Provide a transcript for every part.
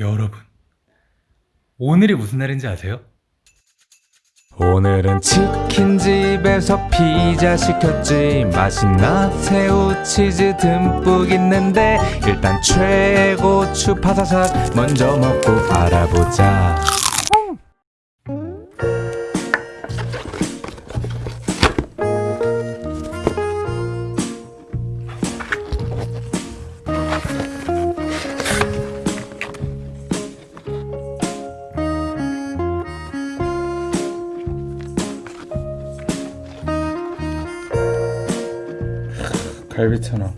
여러분, 오늘이 무슨 날인지 아세요? 오늘은 치킨집에서 피자 시켰지. 맛있나? 새우 치즈 듬뿍 있는데 일단 최고 추 파사삭 먼저 먹고 알아보자 갈비천왕.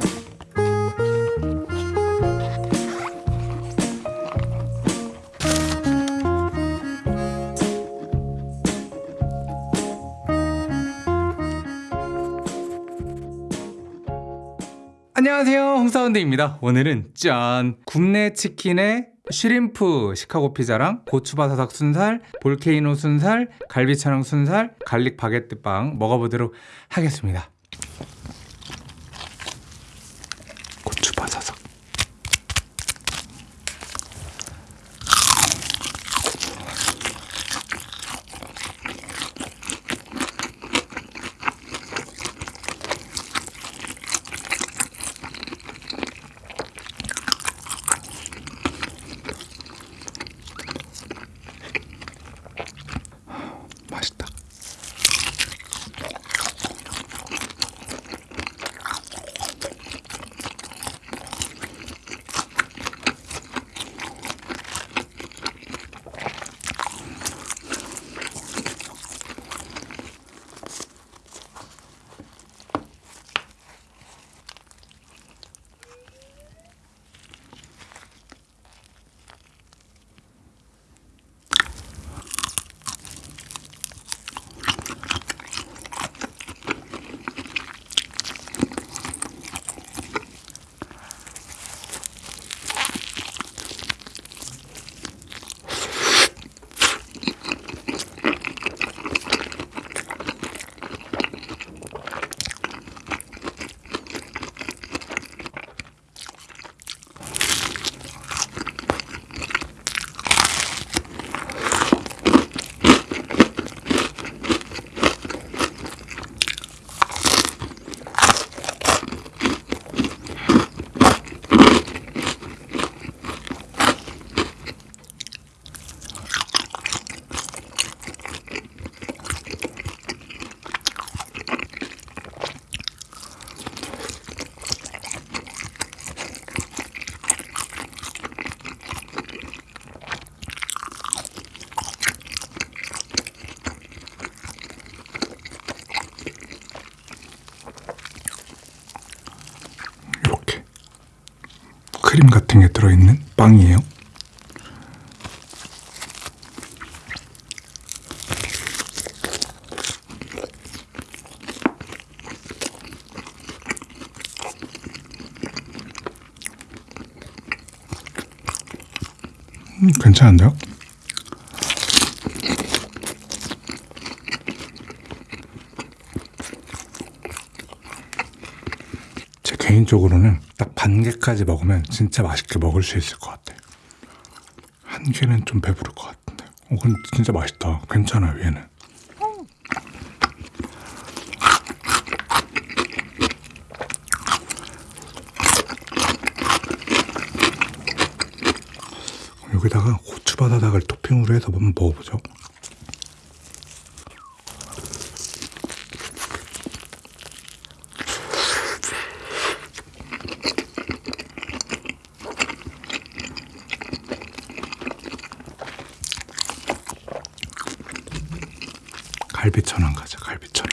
안녕하세요. 홍사운드입니다. 오늘은 짠. 굽네 치킨에 쉬림프 시카고 피자랑 고추바사삭 순살 볼케이노 순살 갈비천왕 순살 갈릭 바게트 빵 먹어보도록 하겠습니다 크림 같은 게 들어있는 빵이에요. 음, 괜찮은데요? 제 개인적으로는 딱 반 개까지 먹으면 진짜 맛있게 먹을 수 있을 것 같아요. 한 개는 좀 배부를 것 같은데. 어, 근데 진짜 맛있다. 괜찮아요, 얘는. 여기다가 고추바다닥을 토핑으로 해서 한번 먹어보죠. 갈비 천원 가자, 갈비 천원.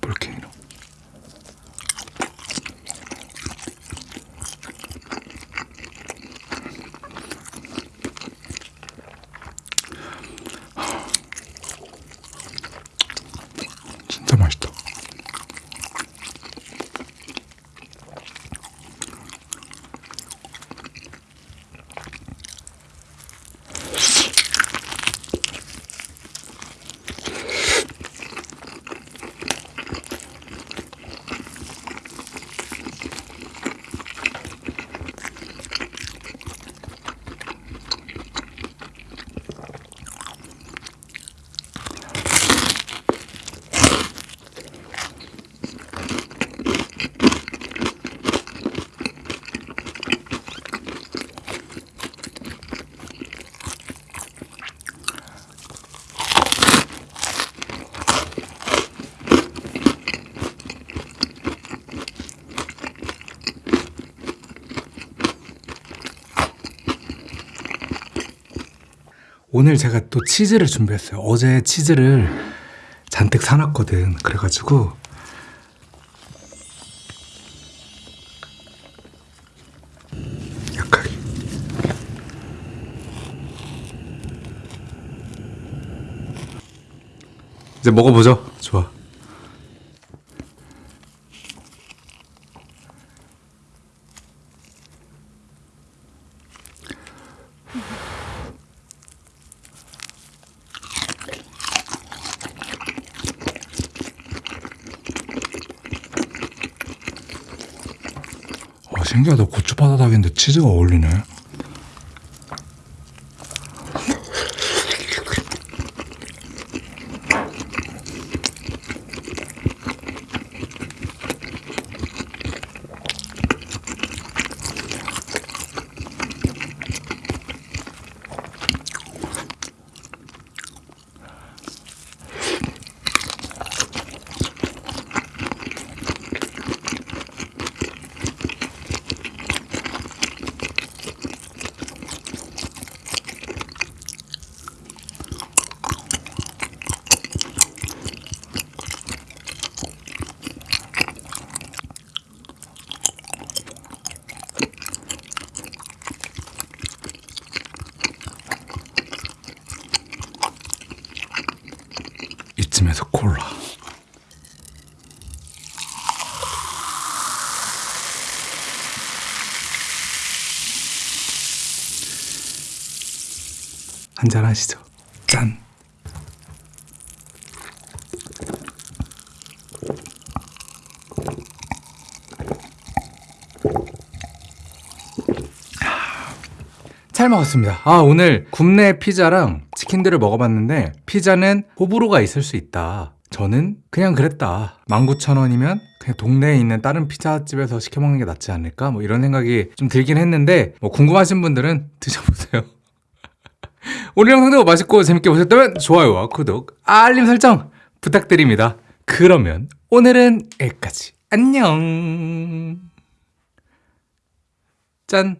볼케이노. 오늘 제가 또 치즈를 준비했어요. 어제 치즈를 잔뜩 사놨거든. 그래가지고 약하게. 이제 먹어보죠. 좋아. 신기하다. 고추 바다닭인데 치즈가 어울리네. 이쯤에서 콜라. 한잔 하시죠. 짠. 잘 먹었습니다. 아, 오늘 굽네 피자랑 치킨들을 먹어봤는데, 피자는 호불호가 있을 수 있다. 저는 그냥 그랬다. 19,000원이면 그냥 동네에 있는 다른 피자집에서 시켜 먹는 게 낫지 않을까? 뭐 이런 생각이 좀 들긴 했는데, 뭐 궁금하신 분들은 드셔보세요. 오늘 영상도 맛있고 재밌게 보셨다면 좋아요와 구독, 알림 설정 부탁드립니다. 그러면 오늘은 여기까지. 안녕. 짠.